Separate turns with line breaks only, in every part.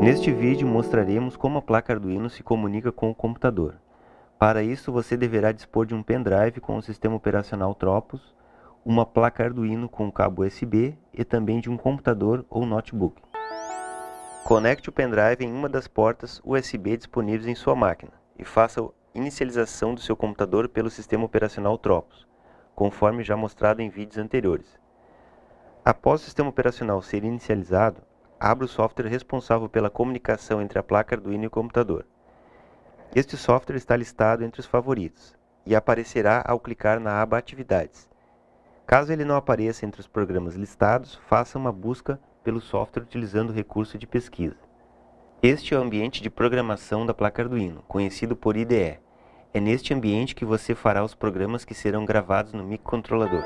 Neste vídeo mostraremos como a placa Arduino se comunica com o computador. Para isso você deverá dispor de um pendrive com o sistema operacional Tropos, uma placa Arduino com cabo USB e também de um computador ou notebook. Conecte o pendrive em uma das portas USB disponíveis em sua máquina e faça a inicialização do seu computador pelo sistema operacional Tropos, conforme já mostrado em vídeos anteriores. Após o sistema operacional ser inicializado, abra o software responsável pela comunicação entre a placa Arduino e o computador. Este software está listado entre os favoritos e aparecerá ao clicar na aba Atividades. Caso ele não apareça entre os programas listados, faça uma busca pelo software utilizando o recurso de pesquisa. Este é o ambiente de programação da placa Arduino, conhecido por IDE. É neste ambiente que você fará os programas que serão gravados no microcontrolador.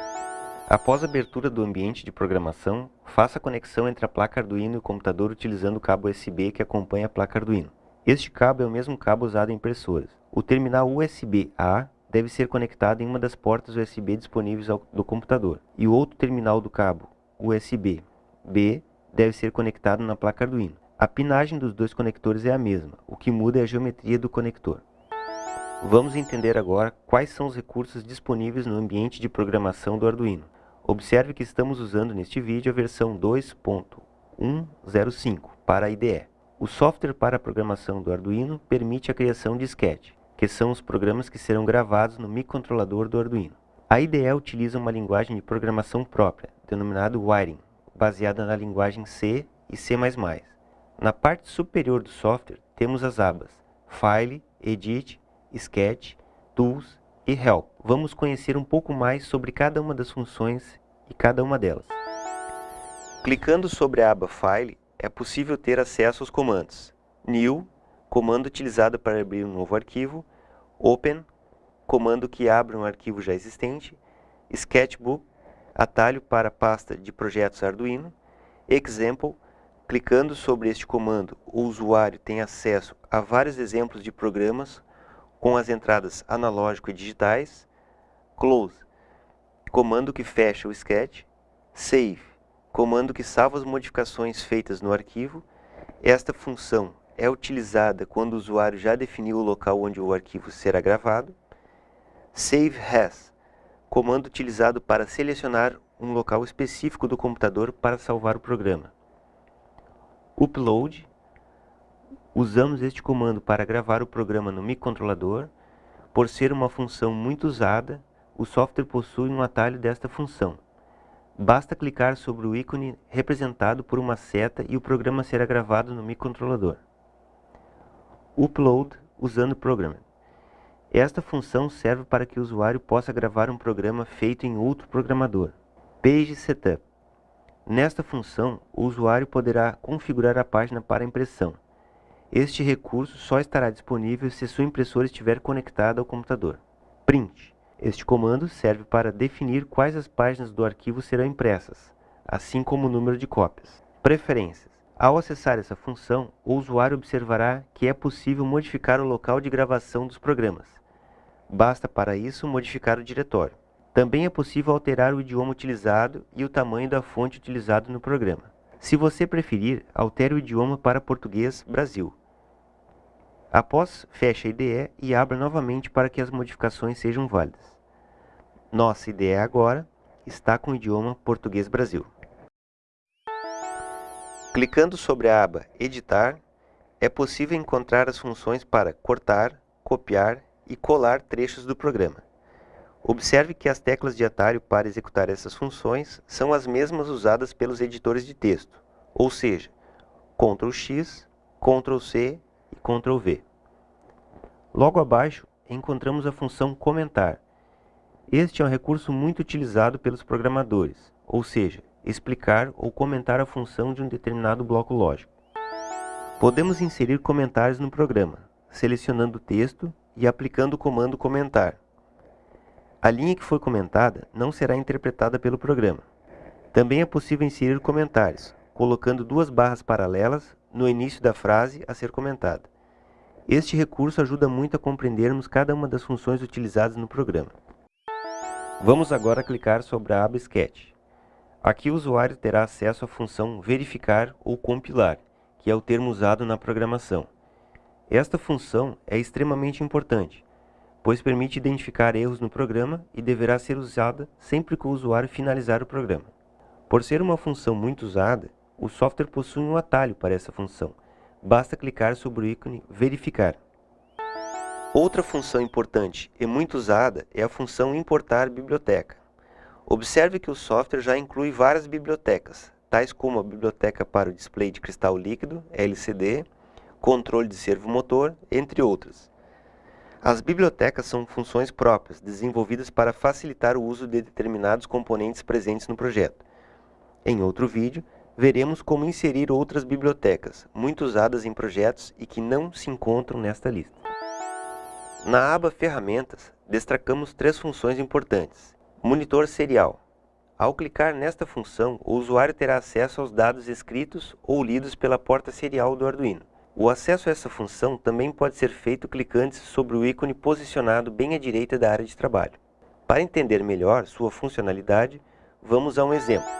Após a abertura do ambiente de programação, faça a conexão entre a placa Arduino e o computador utilizando o cabo USB que acompanha a placa Arduino. Este cabo é o mesmo cabo usado em impressoras. O terminal USB-A deve ser conectado em uma das portas USB disponíveis do computador, e o outro terminal do cabo USB-B deve ser conectado na placa Arduino. A pinagem dos dois conectores é a mesma, o que muda é a geometria do conector. Vamos entender agora quais são os recursos disponíveis no ambiente de programação do Arduino. Observe que estamos usando neste vídeo a versão 2.105 para a IDE. O software para a programação do Arduino permite a criação de sketch, que são os programas que serão gravados no microcontrolador do Arduino. A IDE utiliza uma linguagem de programação própria, denominada Wiring, baseada na linguagem C e C++. Na parte superior do software temos as abas File, Edit, Sketch, Tools e Help. Vamos conhecer um pouco mais sobre cada uma das funções e cada uma delas. Clicando sobre a aba File, é possível ter acesso aos comandos New, comando utilizado para abrir um novo arquivo, Open, comando que abre um arquivo já existente, Sketchbook, atalho para a pasta de projetos Arduino, Example, clicando sobre este comando, o usuário tem acesso a vários exemplos de programas com as entradas analógico e digitais, Close, comando que fecha o sketch, Save, comando que salva as modificações feitas no arquivo. Esta função é utilizada quando o usuário já definiu o local onde o arquivo será gravado. Save As, comando utilizado para selecionar um local específico do computador para salvar o programa. Upload, usamos este comando para gravar o programa no microcontrolador. Por ser uma função muito usada, o software possui um atalho desta função. Basta clicar sobre o ícone representado por uma seta e o programa será gravado no microcontrolador. Upload usando Programmer. Esta função serve para que o usuário possa gravar um programa feito em outro programador. Page Setup. Nesta função, o usuário poderá configurar a página para impressão. Este recurso só estará disponível se sua impressora estiver conectada ao computador. Print. Este comando serve para definir quais as páginas do arquivo serão impressas, assim como o número de cópias. Preferências. Ao acessar essa função, o usuário observará que é possível modificar o local de gravação dos programas. Basta para isso modificar o diretório. Também é possível alterar o idioma utilizado e o tamanho da fonte utilizado no programa. Se você preferir, altere o idioma para português Brasil. Após, feche a IDE e abra novamente para que as modificações sejam válidas. Nossa IDE agora está com o idioma Português Brasil. Clicando sobre a aba Editar, é possível encontrar as funções para cortar, copiar e colar trechos do programa. Observe que as teclas de atalho para executar essas funções são as mesmas usadas pelos editores de texto, ou seja, Ctrl X, Ctrl C Ctrl V. Logo abaixo, encontramos a função comentar. Este é um recurso muito utilizado pelos programadores, ou seja, explicar ou comentar a função de um determinado bloco lógico. Podemos inserir comentários no programa, selecionando o texto e aplicando o comando comentar. A linha que foi comentada não será interpretada pelo programa. Também é possível inserir comentários, colocando duas barras paralelas no início da frase a ser comentada. Este recurso ajuda muito a compreendermos cada uma das funções utilizadas no programa. Vamos agora clicar sobre a aba Sketch. Aqui o usuário terá acesso à função verificar ou compilar, que é o termo usado na programação. Esta função é extremamente importante, pois permite identificar erros no programa e deverá ser usada sempre que o usuário finalizar o programa. Por ser uma função muito usada, o software possui um atalho para essa função. Basta clicar sobre o ícone Verificar. Outra função importante e muito usada é a função Importar biblioteca. Observe que o software já inclui várias bibliotecas, tais como a biblioteca para o display de cristal líquido, LCD, controle de servomotor, entre outras. As bibliotecas são funções próprias, desenvolvidas para facilitar o uso de determinados componentes presentes no projeto. Em outro vídeo, veremos como inserir outras bibliotecas, muito usadas em projetos e que não se encontram nesta lista. Na aba Ferramentas, destacamos três funções importantes. Monitor serial. Ao clicar nesta função, o usuário terá acesso aos dados escritos ou lidos pela porta serial do Arduino. O acesso a essa função também pode ser feito clicando sobre o ícone posicionado bem à direita da área de trabalho. Para entender melhor sua funcionalidade, vamos a um exemplo.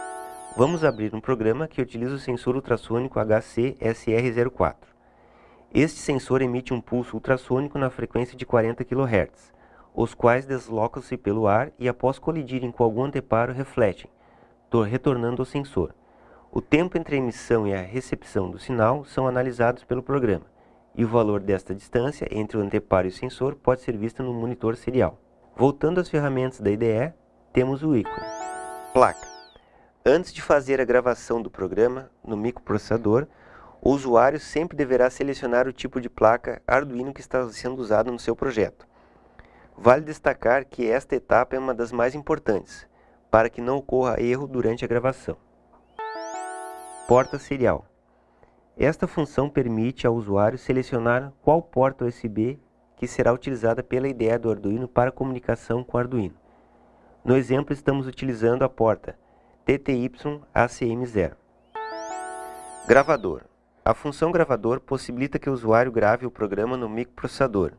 Vamos abrir um programa que utiliza o sensor ultrassônico HC-SR04. Este sensor emite um pulso ultrassônico na frequência de 40 kHz, os quais deslocam-se pelo ar e após colidirem com algum anteparo refletem, retornando ao sensor. O tempo entre a emissão e a recepção do sinal são analisados pelo programa, e o valor desta distância entre o anteparo e o sensor pode ser visto no monitor serial. Voltando às ferramentas da IDE, temos o ícone. Placa. Antes de fazer a gravação do programa no microprocessador, o usuário sempre deverá selecionar o tipo de placa Arduino que está sendo usado no seu projeto. Vale destacar que esta etapa é uma das mais importantes, para que não ocorra erro durante a gravação. Porta serial. Esta função permite ao usuário selecionar qual porta USB que será utilizada pela IDE do Arduino para comunicação com o Arduino. No exemplo, estamos utilizando a porta TTY-ACM0. Gravador. A função gravador possibilita que o usuário grave o programa no microprocessador.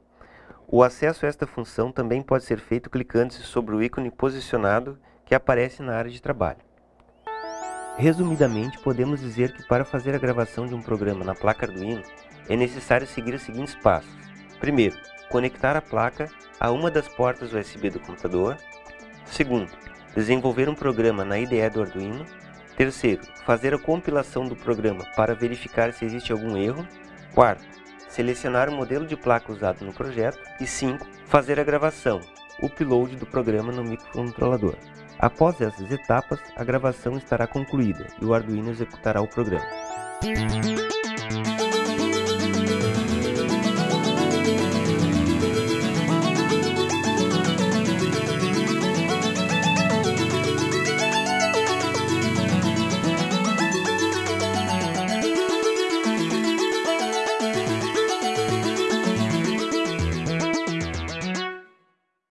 O acesso a esta função também pode ser feito clicando-se sobre o ícone posicionado que aparece na área de trabalho. Resumidamente, podemos dizer que para fazer a gravação de um programa na placa Arduino, é necessário seguir os seguintes passos. Primeiro, conectar a placa a uma das portas USB do computador. Segundo, desenvolver um programa na IDE do Arduino. Terceiro, fazer a compilação do programa para verificar se existe algum erro. Quarto, selecionar o modelo de placa usado no projeto. E cinco, fazer a gravação, upload do programa no microcontrolador. Após essas etapas, a gravação estará concluída e o Arduino executará o programa.